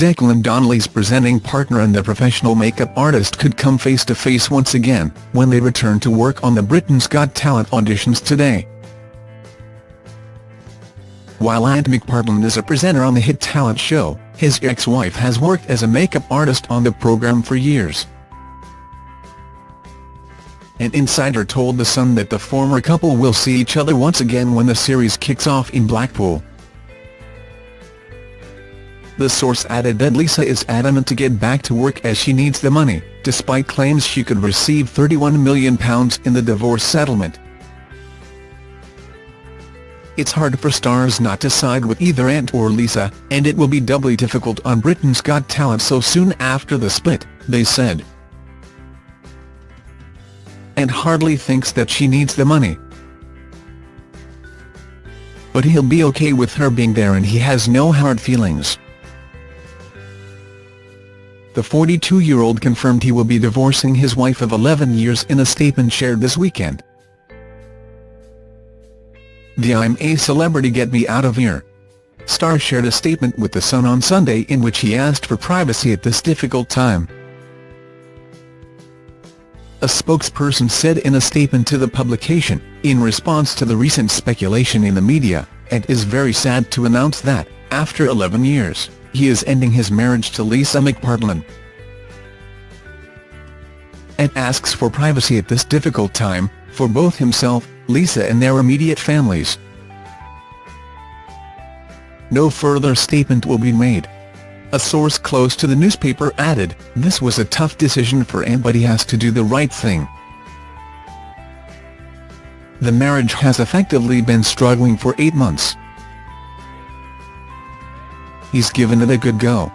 Declan Donnelly's presenting partner and the professional makeup artist could come face-to-face -face once again, when they return to work on the Britain's Got Talent auditions today. While Ant McPartlin is a presenter on the hit talent show, his ex-wife has worked as a makeup artist on the programme for years. An insider told The Sun that the former couple will see each other once again when the series kicks off in Blackpool. The source added that Lisa is adamant to get back to work as she needs the money, despite claims she could receive £31 million in the divorce settlement. It's hard for stars not to side with either Ant or Lisa, and it will be doubly difficult on Britain's Got Talent so soon after the split, they said. Ant hardly thinks that she needs the money. But he'll be okay with her being there and he has no hard feelings. The 42-year-old confirmed he will be divorcing his wife of 11 years in a statement shared this weekend. The I'm a celebrity get me out of here. Star shared a statement with The Sun on Sunday in which he asked for privacy at this difficult time. A spokesperson said in a statement to the publication, in response to the recent speculation in the media, it is very sad to announce that, after 11 years, he is ending his marriage to Lisa McPartlin. And asks for privacy at this difficult time, for both himself, Lisa and their immediate families. No further statement will be made. A source close to the newspaper added, this was a tough decision for Ant but he has to do the right thing. The marriage has effectively been struggling for eight months. He's given it a good go.